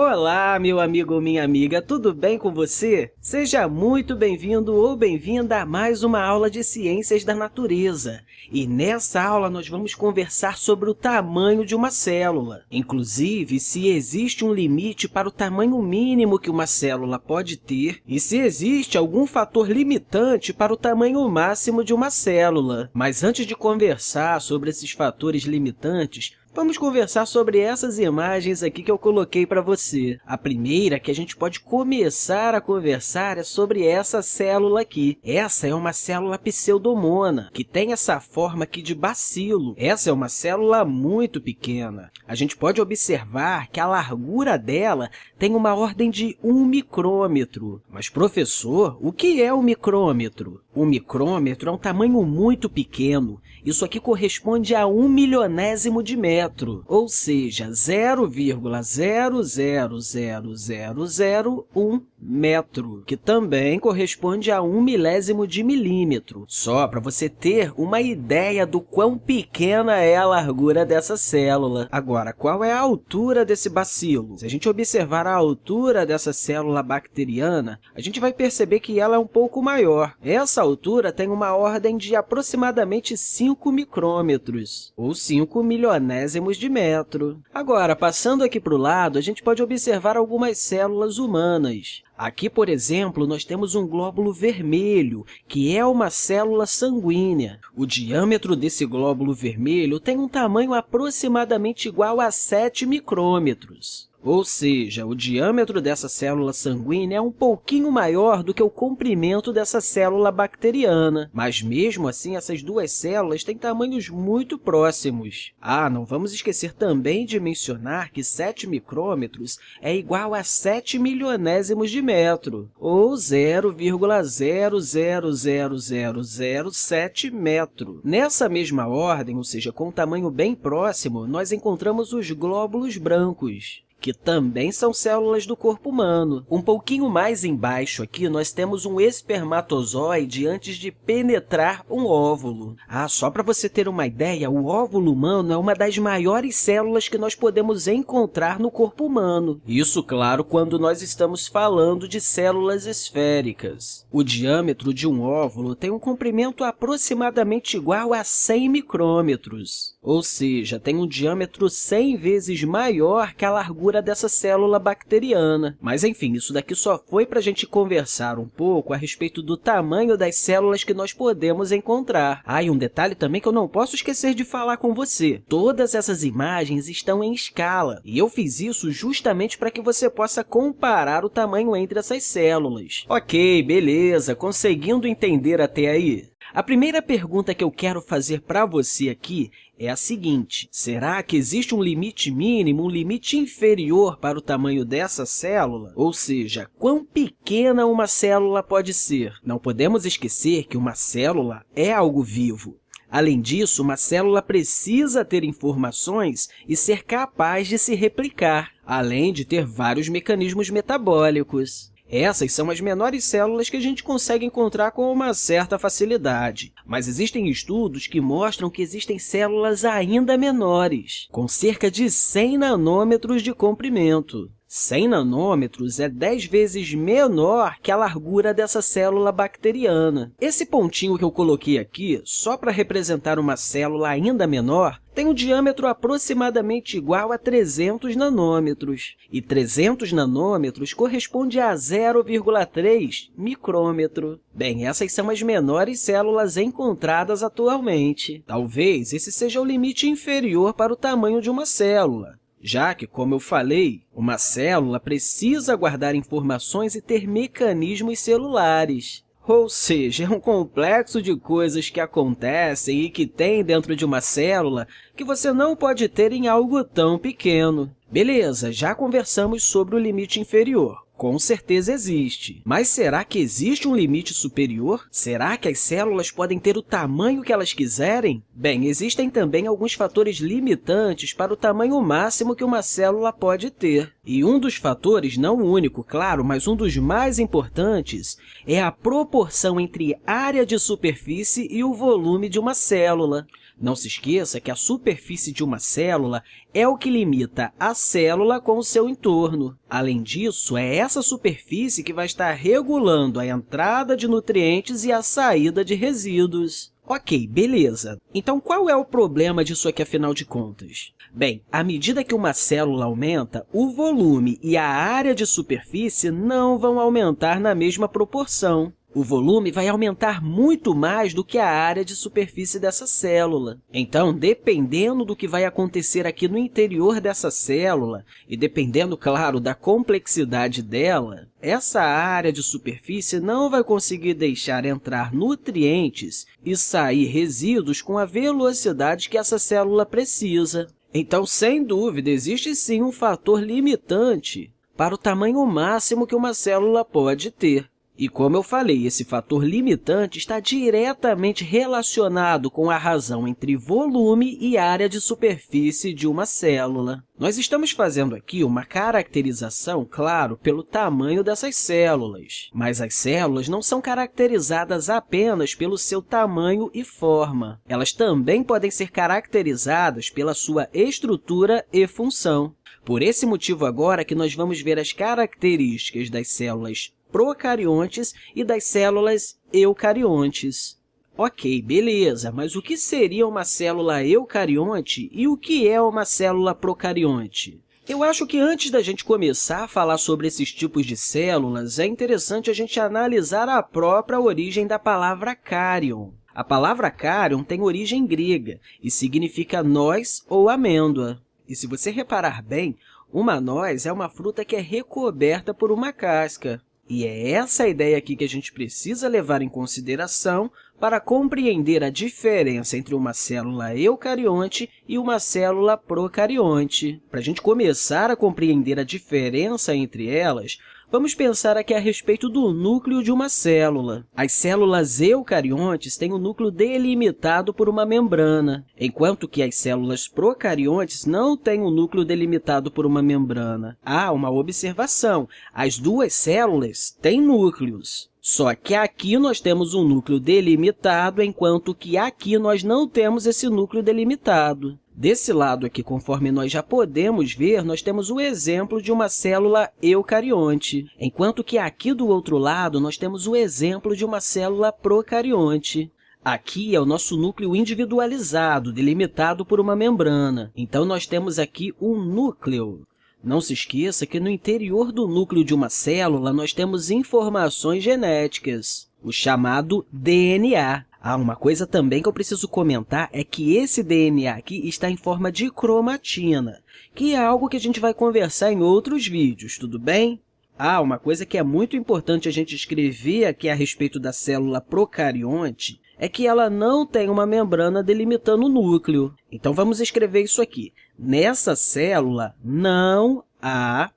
Olá, meu amigo ou minha amiga, tudo bem com você? Seja muito bem-vindo ou bem-vinda a mais uma aula de Ciências da Natureza. E nessa aula nós vamos conversar sobre o tamanho de uma célula, inclusive se existe um limite para o tamanho mínimo que uma célula pode ter e se existe algum fator limitante para o tamanho máximo de uma célula. Mas antes de conversar sobre esses fatores limitantes, Vamos conversar sobre essas imagens aqui que eu coloquei para você. A primeira que a gente pode começar a conversar é sobre essa célula aqui. Essa é uma célula pseudomona, que tem essa forma aqui de bacilo. Essa é uma célula muito pequena. A gente pode observar que a largura dela tem uma ordem de 1 micrômetro. Mas, professor, o que é um micrômetro? O micrômetro é um tamanho muito pequeno. Isso aqui corresponde a um milionésimo de metro, ou seja, 0,000001 metro, que também corresponde a um milésimo de milímetro. Só para você ter uma ideia do quão pequena é a largura dessa célula. Agora, qual é a altura desse bacilo? Se a gente observar a altura dessa célula bacteriana, a gente vai perceber que ela é um pouco maior. Essa altura tem uma ordem de aproximadamente 5 micrômetros, ou 5 milionésimos de metro. Agora, passando aqui para o lado, a gente pode observar algumas células humanas. Aqui, por exemplo, nós temos um glóbulo vermelho, que é uma célula sanguínea. O diâmetro desse glóbulo vermelho tem um tamanho aproximadamente igual a 7 micrômetros. Ou seja, o diâmetro dessa célula sanguínea é um pouquinho maior do que o comprimento dessa célula bacteriana. Mas, mesmo assim, essas duas células têm tamanhos muito próximos. Ah, não vamos esquecer também de mencionar que 7 micrômetros é igual a 7 milionésimos de metro, ou 0,000007 metro. Nessa mesma ordem, ou seja, com um tamanho bem próximo, nós encontramos os glóbulos brancos que também são células do corpo humano. Um pouquinho mais embaixo aqui, nós temos um espermatozoide antes de penetrar um óvulo. Ah, só para você ter uma ideia, o óvulo humano é uma das maiores células que nós podemos encontrar no corpo humano. Isso, claro, quando nós estamos falando de células esféricas. O diâmetro de um óvulo tem um comprimento aproximadamente igual a 100 micrômetros, ou seja, tem um diâmetro 100 vezes maior que a largura dessa célula bacteriana. Mas, enfim, isso daqui só foi para a gente conversar um pouco a respeito do tamanho das células que nós podemos encontrar. Ah, e um detalhe também que eu não posso esquecer de falar com você. Todas essas imagens estão em escala, e eu fiz isso justamente para que você possa comparar o tamanho entre essas células. Ok, beleza, conseguindo entender até aí? A primeira pergunta que eu quero fazer para você aqui é a seguinte, será que existe um limite mínimo, um limite inferior para o tamanho dessa célula? Ou seja, quão pequena uma célula pode ser? Não podemos esquecer que uma célula é algo vivo. Além disso, uma célula precisa ter informações e ser capaz de se replicar, além de ter vários mecanismos metabólicos. Essas são as menores células que a gente consegue encontrar com uma certa facilidade. Mas existem estudos que mostram que existem células ainda menores, com cerca de 100 nanômetros de comprimento. 100 nanômetros é 10 vezes menor que a largura dessa célula bacteriana. Esse pontinho que eu coloquei aqui, só para representar uma célula ainda menor, tem um diâmetro aproximadamente igual a 300 nanômetros. E 300 nanômetros corresponde a 0,3 micrômetro. Bem, essas são as menores células encontradas atualmente. Talvez esse seja o limite inferior para o tamanho de uma célula já que, como eu falei, uma célula precisa guardar informações e ter mecanismos celulares. Ou seja, é um complexo de coisas que acontecem e que tem dentro de uma célula que você não pode ter em algo tão pequeno. Beleza, já conversamos sobre o limite inferior. Com certeza existe. Mas será que existe um limite superior? Será que as células podem ter o tamanho que elas quiserem? Bem, existem também alguns fatores limitantes para o tamanho máximo que uma célula pode ter. E um dos fatores, não o único, claro, mas um dos mais importantes, é a proporção entre área de superfície e o volume de uma célula. Não se esqueça que a superfície de uma célula é o que limita a célula com o seu entorno. Além disso, é essa superfície que vai estar regulando a entrada de nutrientes e a saída de resíduos. Ok, beleza. Então, qual é o problema disso aqui, afinal de contas? Bem, à medida que uma célula aumenta, o volume e a área de superfície não vão aumentar na mesma proporção. O volume vai aumentar muito mais do que a área de superfície dessa célula. Então, dependendo do que vai acontecer aqui no interior dessa célula, e dependendo, claro, da complexidade dela, essa área de superfície não vai conseguir deixar entrar nutrientes e sair resíduos com a velocidade que essa célula precisa. Então, sem dúvida, existe sim um fator limitante para o tamanho máximo que uma célula pode ter. E, como eu falei, esse fator limitante está diretamente relacionado com a razão entre volume e área de superfície de uma célula. Nós estamos fazendo aqui uma caracterização, claro, pelo tamanho dessas células, mas as células não são caracterizadas apenas pelo seu tamanho e forma. Elas também podem ser caracterizadas pela sua estrutura e função. Por esse motivo, agora que nós vamos ver as características das células procariontes e das células eucariontes. Ok, beleza, mas o que seria uma célula eucarionte e o que é uma célula procarionte? Eu acho que antes da gente começar a falar sobre esses tipos de células, é interessante a gente analisar a própria origem da palavra cárion. A palavra cárion tem origem grega e significa noz ou amêndoa. E se você reparar bem, uma noz é uma fruta que é recoberta por uma casca. E é essa ideia aqui que a gente precisa levar em consideração para compreender a diferença entre uma célula eucarionte e uma célula procarionte. Para a gente começar a compreender a diferença entre elas, Vamos pensar aqui a respeito do núcleo de uma célula. As células eucariontes têm o um núcleo delimitado por uma membrana, enquanto que as células procariontes não têm um núcleo delimitado por uma membrana. Há uma observação, as duas células têm núcleos. Só que aqui nós temos um núcleo delimitado, enquanto que aqui nós não temos esse núcleo delimitado. Desse lado aqui, conforme nós já podemos ver, nós temos o exemplo de uma célula eucarionte, enquanto que aqui do outro lado nós temos o exemplo de uma célula procarionte. Aqui é o nosso núcleo individualizado, delimitado por uma membrana. Então, nós temos aqui um núcleo. Não se esqueça que no interior do núcleo de uma célula nós temos informações genéticas, o chamado DNA. Ah, uma coisa também que eu preciso comentar é que esse DNA aqui está em forma de cromatina, que é algo que a gente vai conversar em outros vídeos, tudo bem? Ah, uma coisa que é muito importante a gente escrever aqui a respeito da célula procarionte é que ela não tem uma membrana delimitando o núcleo. Então, vamos escrever isso aqui. Nessa célula, não há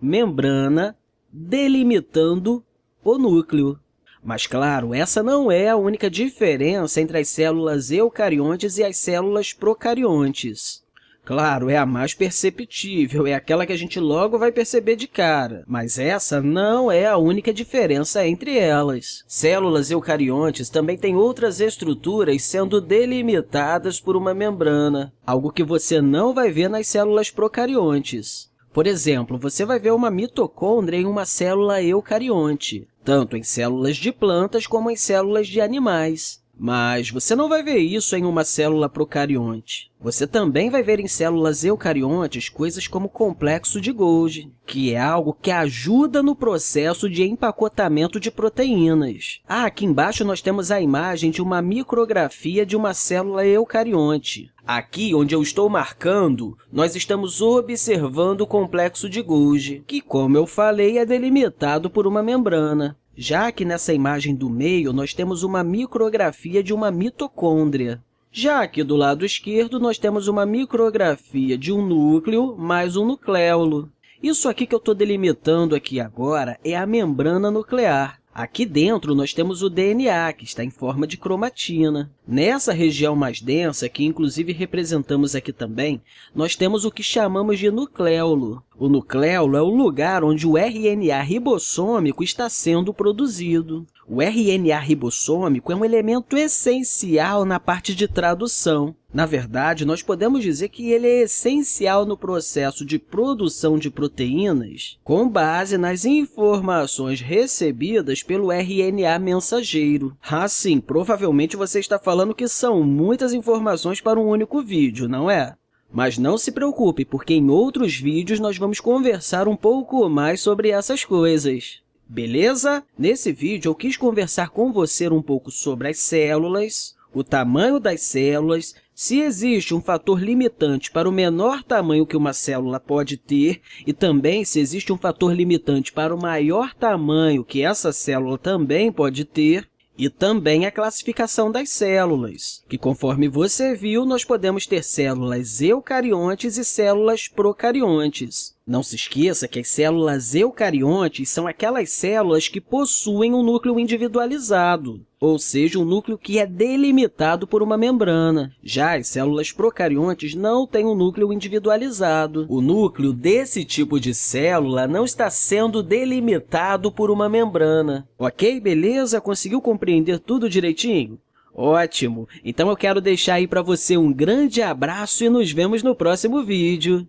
membrana delimitando o núcleo. Mas, claro, essa não é a única diferença entre as células eucariontes e as células procariontes. Claro, é a mais perceptível, é aquela que a gente logo vai perceber de cara, mas essa não é a única diferença entre elas. Células eucariontes também têm outras estruturas sendo delimitadas por uma membrana, algo que você não vai ver nas células procariontes. Por exemplo, você vai ver uma mitocôndria em uma célula eucarionte tanto em células de plantas como em células de animais. Mas você não vai ver isso em uma célula procarionte. Você também vai ver em células eucariontes coisas como complexo de Golgi, que é algo que ajuda no processo de empacotamento de proteínas. Ah, aqui embaixo nós temos a imagem de uma micrografia de uma célula eucarionte. Aqui, onde eu estou marcando, nós estamos observando o complexo de Golgi, que, como eu falei, é delimitado por uma membrana. Já que nessa imagem do meio, nós temos uma micrografia de uma mitocôndria. Já aqui do lado esquerdo, nós temos uma micrografia de um núcleo mais um nucleolo. Isso aqui que eu estou delimitando aqui agora é a membrana nuclear. Aqui dentro, nós temos o DNA, que está em forma de cromatina. Nessa região mais densa, que inclusive representamos aqui também, nós temos o que chamamos de nucleolo. O nucleolo é o lugar onde o RNA ribossômico está sendo produzido. O RNA ribossômico é um elemento essencial na parte de tradução. Na verdade, nós podemos dizer que ele é essencial no processo de produção de proteínas com base nas informações recebidas pelo RNA mensageiro. Assim, provavelmente você está falando que são muitas informações para um único vídeo, não é? Mas não se preocupe, porque em outros vídeos nós vamos conversar um pouco mais sobre essas coisas. Beleza? Nesse vídeo, eu quis conversar com você um pouco sobre as células, o tamanho das células, se existe um fator limitante para o menor tamanho que uma célula pode ter e também se existe um fator limitante para o maior tamanho que essa célula também pode ter, e também a classificação das células, que, conforme você viu, nós podemos ter células eucariontes e células procariontes. Não se esqueça que as células eucariontes são aquelas células que possuem um núcleo individualizado, ou seja, um núcleo que é delimitado por uma membrana. Já as células procariontes não têm um núcleo individualizado. O núcleo desse tipo de célula não está sendo delimitado por uma membrana. Ok, beleza? Conseguiu compreender tudo direitinho? Ótimo! Então, eu quero deixar aí para você um grande abraço e nos vemos no próximo vídeo.